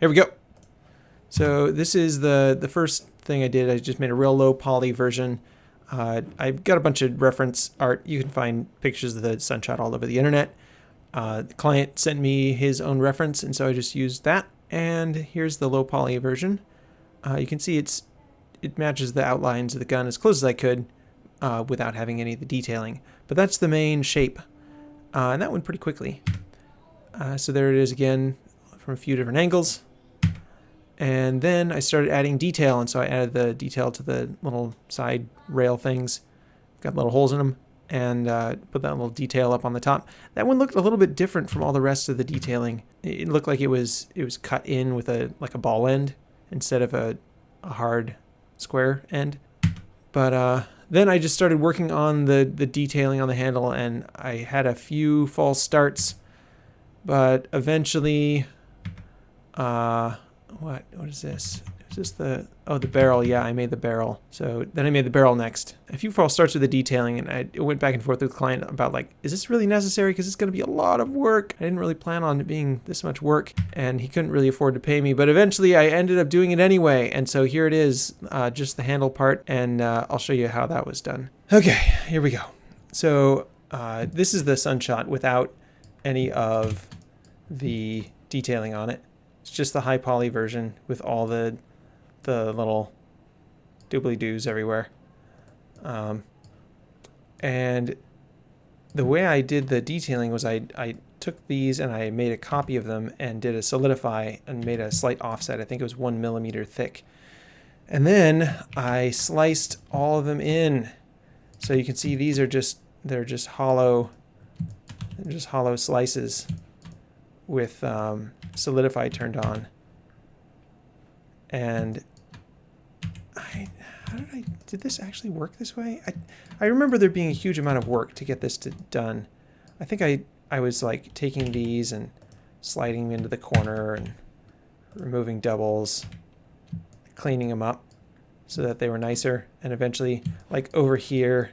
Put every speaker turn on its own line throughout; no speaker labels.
Here we go. So this is the, the first thing I did. I just made a real low poly version. Uh, I've got a bunch of reference art. You can find pictures of the sunshot all over the internet. Uh, the client sent me his own reference, and so I just used that. And here's the low poly version. Uh, you can see it's it matches the outlines of the gun as close as I could uh, without having any of the detailing. But that's the main shape. Uh, and that went pretty quickly. Uh, so there it is again from a few different angles. And then I started adding detail, and so I added the detail to the little side rail things. Got little holes in them, and uh, put that little detail up on the top. That one looked a little bit different from all the rest of the detailing. It looked like it was it was cut in with a like a ball end instead of a, a hard square end. But uh, then I just started working on the the detailing on the handle, and I had a few false starts, but eventually. Uh, what what is this? Is this the oh the barrel? Yeah, I made the barrel. So then I made the barrel next. A few false starts with the detailing, and I went back and forth with the client about like, is this really necessary? Because it's going to be a lot of work. I didn't really plan on it being this much work, and he couldn't really afford to pay me. But eventually, I ended up doing it anyway, and so here it is, uh, just the handle part, and uh, I'll show you how that was done. Okay, here we go. So uh, this is the sunshot without any of the detailing on it. It's just the high poly version with all the the little doobly doos everywhere. Um, and the way I did the detailing was I, I took these and I made a copy of them and did a solidify and made a slight offset. I think it was one millimeter thick. And then I sliced all of them in. So you can see these are just, they're just hollow, just hollow slices with um, solidify turned on. And I, how did I, did this actually work this way? I, I remember there being a huge amount of work to get this to, done. I think I, I was like taking these and sliding them into the corner and removing doubles, cleaning them up so that they were nicer. And eventually, like over here,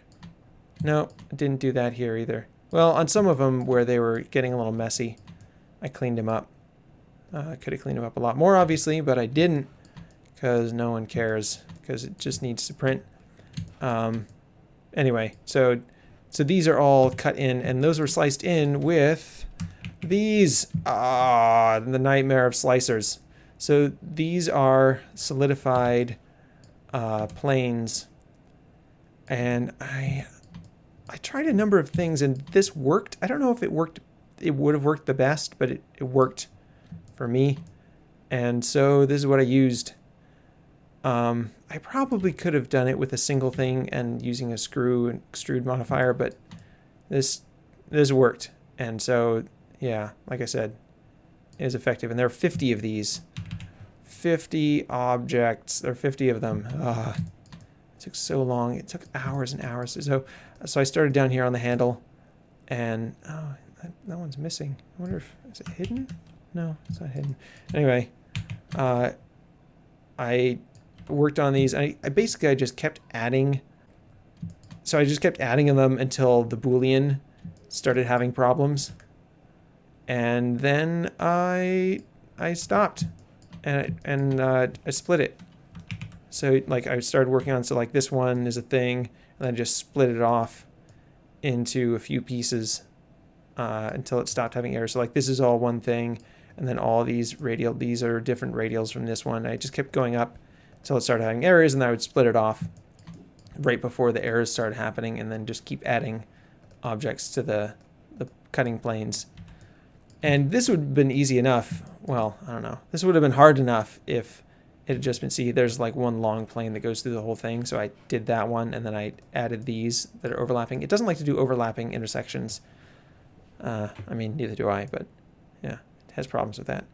no, didn't do that here either. Well, on some of them where they were getting a little messy, I cleaned them up. Uh, I could have cleaned them up a lot more, obviously, but I didn't because no one cares because it just needs to print. Um, anyway, so so these are all cut in, and those were sliced in with these. Ah, the nightmare of slicers. So these are solidified uh, planes, and I I tried a number of things, and this worked. I don't know if it worked. It would have worked the best, but it, it worked for me. And so this is what I used. Um, I probably could have done it with a single thing and using a screw and extrude modifier, but this this worked. And so, yeah, like I said, is effective. And there are 50 of these. 50 objects. There are 50 of them. Uh, it took so long. It took hours and hours. So, so I started down here on the handle, and oh, that, that one's missing. I wonder if is it hidden? No, it's not hidden. Anyway, uh, I worked on these. I, I basically I just kept adding. So I just kept adding them until the boolean started having problems, and then I I stopped, and I, and uh, I split it. So like I started working on so like this one is a thing, and then just split it off into a few pieces uh, until it stopped having errors. So like this is all one thing, and then all these radial, these are different radials from this one. I just kept going up until it started having errors, and then I would split it off right before the errors started happening, and then just keep adding objects to the, the cutting planes. And this would have been easy enough. Well, I don't know. This would have been hard enough if it had just been, see, there's like one long plane that goes through the whole thing. So I did that one, and then I added these that are overlapping. It doesn't like to do overlapping intersections. Uh, I mean, neither do I, but yeah it has problems with that.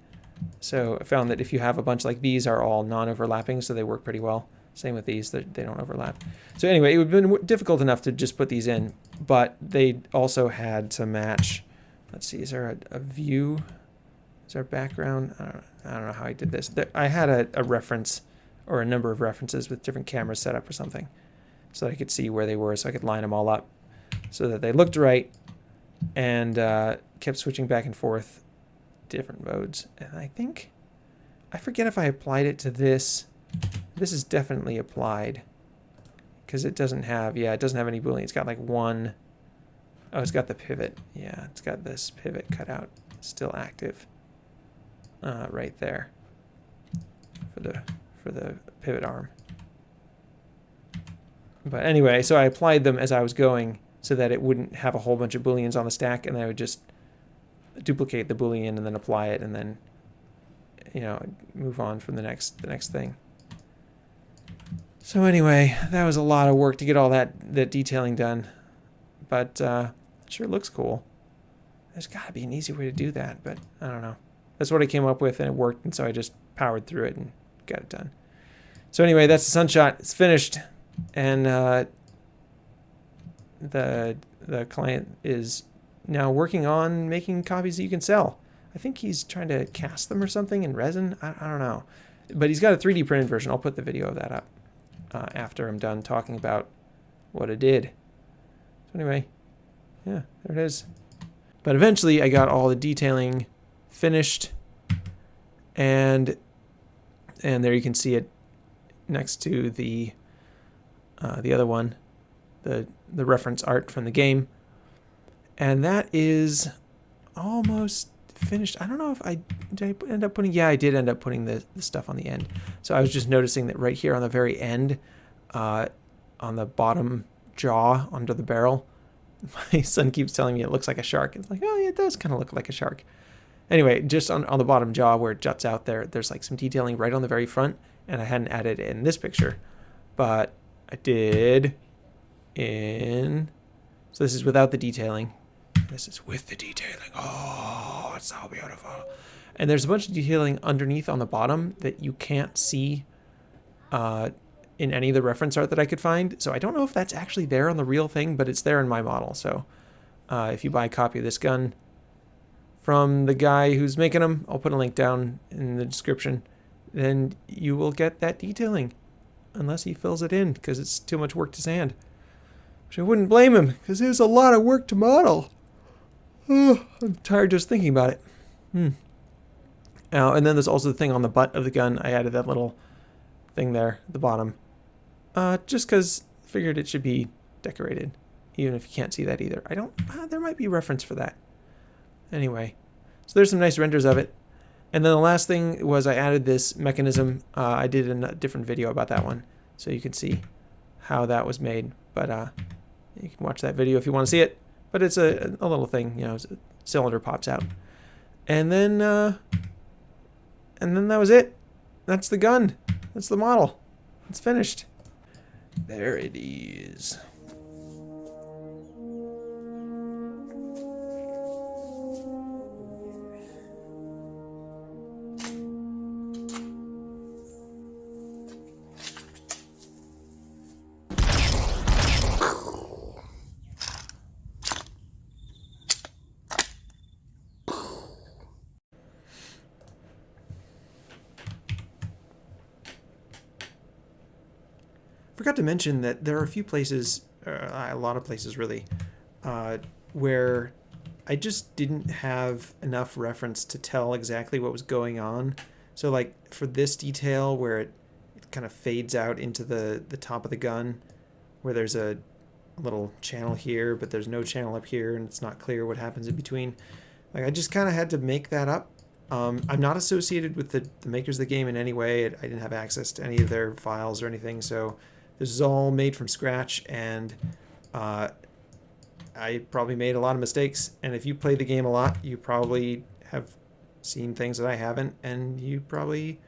So I found that if you have a bunch like these are all non-overlapping, so they work pretty well. Same with these, they don't overlap. So anyway, it would have been difficult enough to just put these in, but they also had to match. Let's see, is there a, a view? Is there a background? I don't, I don't know how I did this. There, I had a, a reference or a number of references with different cameras set up or something so that I could see where they were so I could line them all up so that they looked right and uh, kept switching back and forth different modes. And I think I forget if I applied it to this. This is definitely applied. Because it doesn't have, yeah, it doesn't have any boolean. It's got like one, oh, it's got the pivot. Yeah, it's got this pivot cut out, still active. Uh, right there. For the, for the pivot arm. But anyway, so I applied them as I was going so that it wouldn't have a whole bunch of booleans on the stack and I would just duplicate the boolean and then apply it and then you know move on from the next the next thing. So anyway, that was a lot of work to get all that that detailing done, but uh, sure looks cool. There's got to be an easy way to do that, but I don't know. That's what I came up with and it worked, and so I just powered through it and got it done. So anyway, that's the sunshot. It's finished, and uh, the the client is now working on making copies that you can sell. I think he's trying to cast them or something in resin. I, I don't know. But he's got a 3D printed version. I'll put the video of that up uh, after I'm done talking about what it did. So anyway, yeah, there it is. But eventually I got all the detailing finished and and there you can see it next to the uh, the other one, the the reference art from the game. And that is almost finished. I don't know if I did I end up putting, yeah, I did end up putting the, the stuff on the end. So I was just noticing that right here on the very end, uh, on the bottom jaw under the barrel, my son keeps telling me it looks like a shark. It's like, oh, yeah, it does kind of look like a shark. Anyway, just on, on the bottom jaw where it juts out there, there's like some detailing right on the very front, and I hadn't added in this picture, but I did in, so this is without the detailing. This is with the detailing. Oh, it's so beautiful. And there's a bunch of detailing underneath on the bottom that you can't see uh, in any of the reference art that I could find. So I don't know if that's actually there on the real thing, but it's there in my model. So uh, if you buy a copy of this gun from the guy who's making them, I'll put a link down in the description, then you will get that detailing. Unless he fills it in, because it's too much work to sand. Which I wouldn't blame him, because it was a lot of work to model. Oh, I'm tired just thinking about it. Hmm. Now, and then there's also the thing on the butt of the gun. I added that little thing there at the bottom. Uh, just because I figured it should be decorated, even if you can't see that either. I don't, uh, there might be reference for that. Anyway, so there's some nice renders of it. And then the last thing was I added this mechanism. Uh, I did a different video about that one, so you can see how that was made. But uh, you can watch that video if you want to see it. But it's a, a little thing, you know, cylinder pops out. And then, uh, and then that was it. That's the gun. That's the model. It's finished. There it is. Forgot to mention that there are a few places, uh, a lot of places really, uh, where I just didn't have enough reference to tell exactly what was going on. So like for this detail where it, it kind of fades out into the, the top of the gun, where there's a little channel here, but there's no channel up here, and it's not clear what happens in between. Like I just kind of had to make that up. Um, I'm not associated with the, the makers of the game in any way. I didn't have access to any of their files or anything, so this is all made from scratch, and uh, I probably made a lot of mistakes. And if you play the game a lot, you probably have seen things that I haven't, and you probably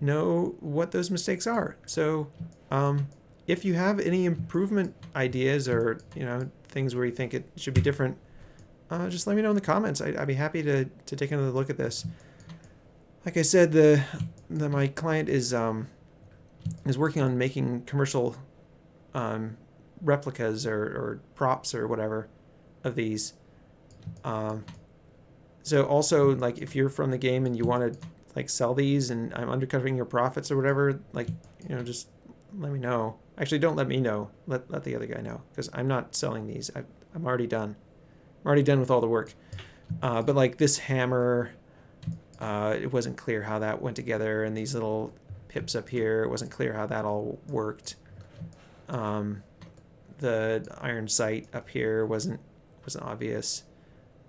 know what those mistakes are. So um, if you have any improvement ideas or you know things where you think it should be different, uh, just let me know in the comments. I, would be happy to, to take another look at this. Like I said, the, the my client is um, is working on making commercial um, replicas or, or, props or whatever of these. Um, so also, like, if you're from the game and you want to like sell these and I'm undercutting your profits or whatever, like, you know, just let me know. Actually, don't let me know. Let, let the other guy know because I'm not selling these. I, I'm already done. I'm already done with all the work. Uh, but like this hammer, Uh, it wasn't clear how that went together, and these little pips up here, it wasn't clear how that all worked. Um, the iron sight up here wasn't wasn't obvious.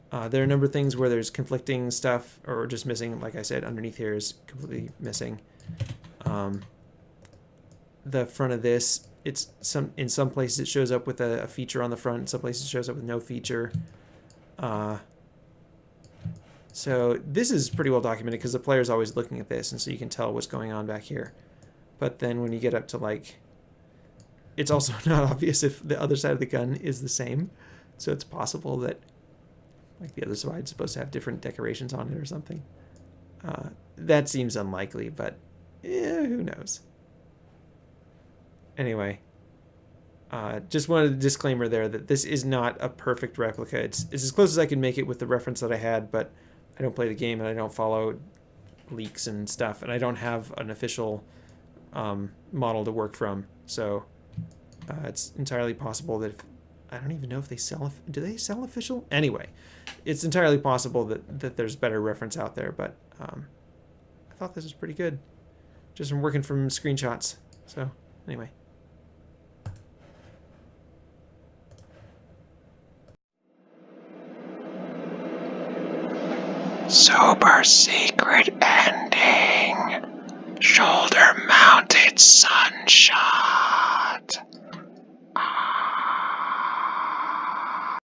Uh, there are a number of things where there's conflicting stuff or just missing. Like I said, underneath here is completely missing. Um, the front of this, it's some in some places it shows up with a, a feature on the front. In some places it shows up with no feature. Uh, so this is pretty well documented because the player is always looking at this, and so you can tell what's going on back here. But then when you get up to like, it's also not obvious if the other side of the gun is the same. So it's possible that like the other side is supposed to have different decorations on it or something. Uh, that seems unlikely, but eh, who knows. Anyway, uh, just wanted a disclaimer there that this is not a perfect replica. It's, it's as close as I can make it with the reference that I had, but I don't play the game and I don't follow leaks and stuff, and I don't have an official um, model to work from. So uh, it's entirely possible that if I don't even know if they sell. Do they sell official? Anyway, it's entirely possible that that there's better reference out there. But um, I thought this was pretty good, just from working from screenshots. So anyway.
Super secret ending. Shoulder mounted sunshot.